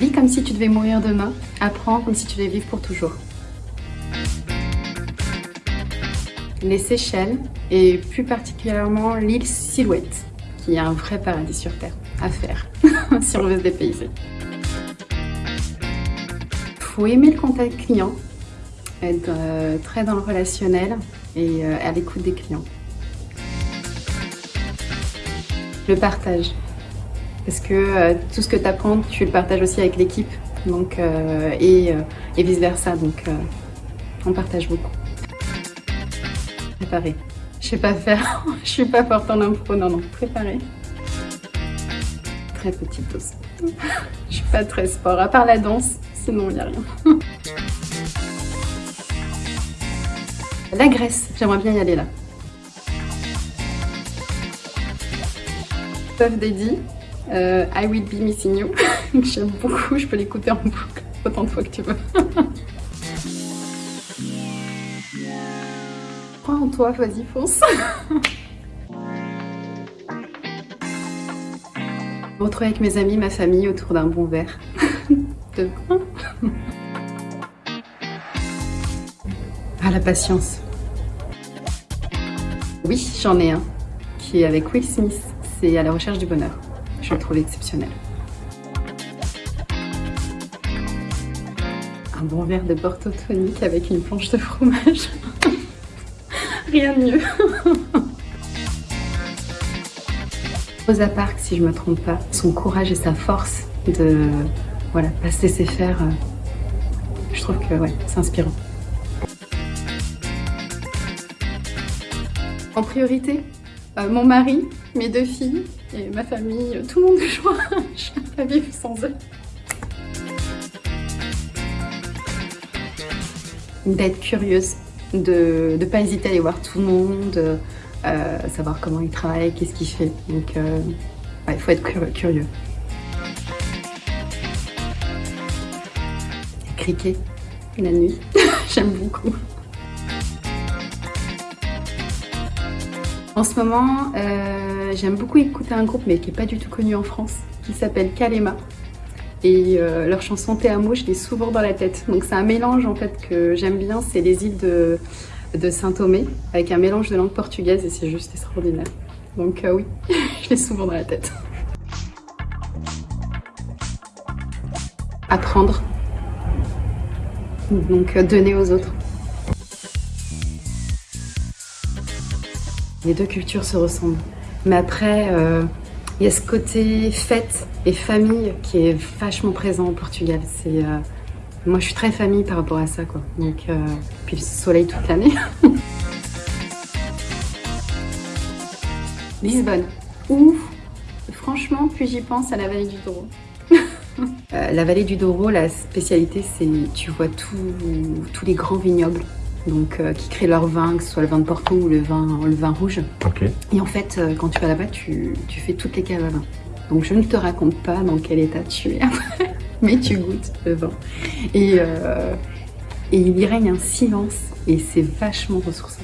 Vis comme si tu devais mourir demain, apprends comme si tu devais vivre pour toujours. Les Seychelles, et plus particulièrement l'île Silhouette, qui est un vrai paradis sur Terre à faire, si on veut se dépayser. Faut aimer le contact client, être euh, très dans le relationnel et euh, à l'écoute des clients. Le partage, parce que euh, tout ce que tu apprends, tu le partages aussi avec l'équipe, donc et, et vice versa, donc on partage beaucoup. Préparer. Je sais pas faire, je suis pas forte en impro, non non, préparer. Très petite dose. Je suis pas très sport, à part la danse, sinon il n'y a rien. La Grèce, j'aimerais bien y aller là. Puff Daddy, euh, I Will Be Missing You, j'aime beaucoup, je peux l'écouter en boucle autant de fois que tu veux. Crois en toi, vas-y, fonce Me retrouver avec mes amis, ma famille autour d'un bon verre de Ah, la patience. Oui, j'en ai un, qui est avec Will Smith. C'est à la recherche du bonheur. Je le trouve exceptionnel. Un bon verre de Porto tonique avec une planche de fromage. Rien de mieux. Rosa Parks, si je me trompe pas, son courage et sa force de voilà, pas se laisser je trouve que ouais, c'est inspirant. En priorité, euh, mon mari, mes deux filles et ma famille, euh, tout le monde je ne peux pas vivre sans eux. D'être curieuse, de ne pas hésiter à aller voir tout le monde, euh, savoir comment il travaille, qu'est-ce qu'il fait. Donc il faut être curieux. Criquer la nuit, j'aime beaucoup. En ce moment, euh, j'aime beaucoup écouter un groupe, mais qui n'est pas du tout connu en France, qui s'appelle Kalema. Et euh, leur chanson Te Amo, je l'ai souvent dans la tête. Donc c'est un mélange en fait que j'aime bien, c'est les îles de, Saint-Thomé, avec un mélange de langue portugaise et c'est juste extraordinaire. Donc euh, oui, je l'ai souvent dans la tête. Apprendre. Donc donner aux autres. Les deux cultures se ressemblent. Mais après, euh, il y a ce côté fête et famille qui est vachement présent au Portugal. Euh, moi, je suis très famille par rapport à ça. Quoi. Donc, euh, puis le soleil toute l'année. Lisbonne. Ou, franchement, plus j'y pense à la vallée du Douro? la vallée du Douro, la spécialité, c'est tu vois tous les grands vignobles donc euh, qui créent leur vin, que ce soit le vin de Porto ou le vin, le vin rouge. Et en fait, euh, quand tu vas là-bas, tu, fais toutes les caves à vin. Donc je ne te raconte pas dans quel état tu es après, mais tu goûtes le vin. Et, euh, et il y règne un silence et c'est vachement ressourçant.